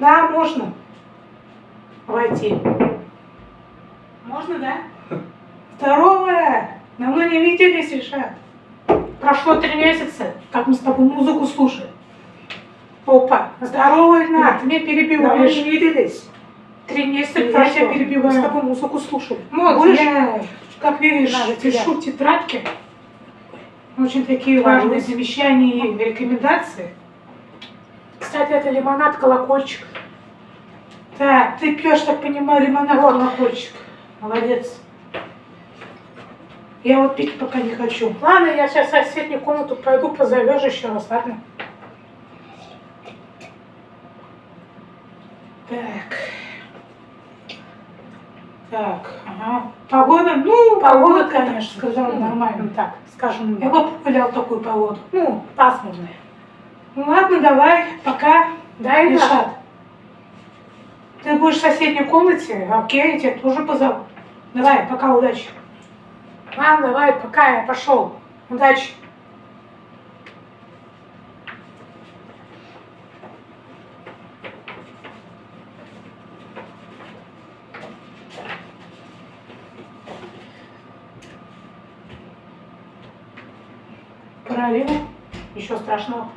Да, можно. Войти. Можно, да? Здоровая! Давно не виделись, Ишат. Прошло три месяца, как мы с тобой музыку слушали. Опа, здорово, Ильна, ты меня перебиваешь. Давно не виделись. Три месяца Я тебя перебиваю. мы с тобой музыку слушали. Вот, Будешь? я, как видишь, Надо тебя. пишу тетрадки. Очень такие Так, важные замечания и рекомендации. Кстати, это лимонад колокольчик. Так, ты пьешь, так понимаю, лимонад колокольчик. Молодец. Я вот пить пока не хочу. Ладно, я сейчас в соседнюю комнату пойду, позовешь еще раз, ладно? Так. Так, ага. Погода, ну, погода, конечно, сказала нормально. Так, скажем, я бы погулял такую погоду. Ну, пасмурная. Ну ладно, давай, пока. Да, Ильшат? Ты будешь в соседней комнате, окей, я тебя тоже позову. Давай, пока, удачи. Ладно, давай, пока, я пошел. Удачи. Пролил. Ничего страшного.